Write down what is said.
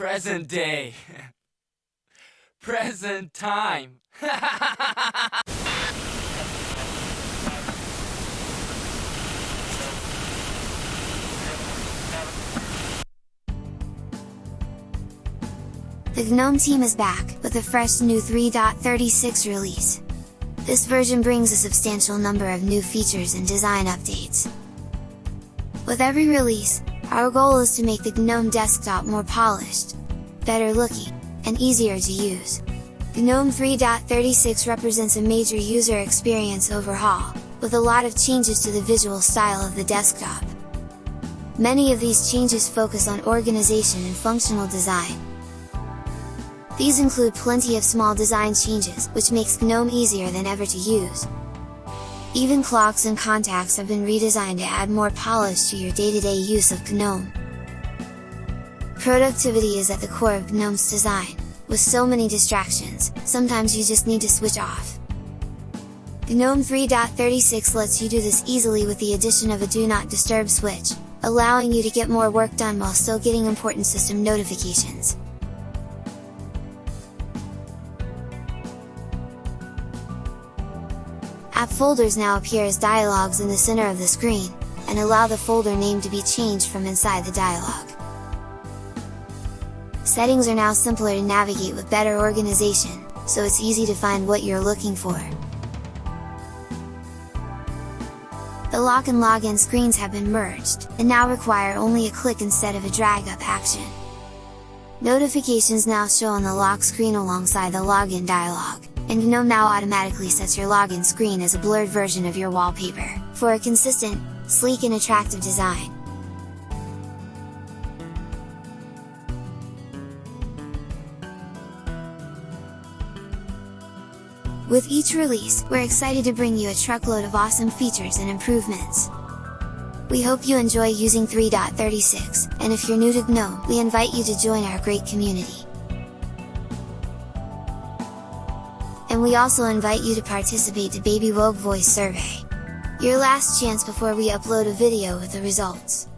Present day. Present time. The GNOME team is back, with a fresh new 3.36 release. This version brings a substantial number of new features and design updates. With every release, our goal is to make the GNOME desktop more polished, better looking, and easier to use. GNOME 3.36 represents a major user experience overhaul, with a lot of changes to the visual style of the desktop. Many of these changes focus on organization and functional design, these include plenty of small design changes, which makes GNOME easier than ever to use. Even clocks and contacts have been redesigned to add more polish to your day-to-day -day use of GNOME. Productivity is at the core of GNOME's design, with so many distractions, sometimes you just need to switch off. GNOME 3.36 lets you do this easily with the addition of a Do Not Disturb switch, allowing you to get more work done while still getting important system notifications. App folders now appear as dialogues in the center of the screen, and allow the folder name to be changed from inside the dialog. Settings are now simpler to navigate with better organization, so it's easy to find what you're looking for. The lock and login screens have been merged, and now require only a click instead of a drag up action. Notifications now show on the lock screen alongside the login dialog and GNOME now automatically sets your login screen as a blurred version of your wallpaper, for a consistent, sleek and attractive design. With each release, we're excited to bring you a truckload of awesome features and improvements. We hope you enjoy using 3.36, and if you're new to GNOME, we invite you to join our great community. And we also invite you to participate to Baby Woke Voice Survey. Your last chance before we upload a video with the results.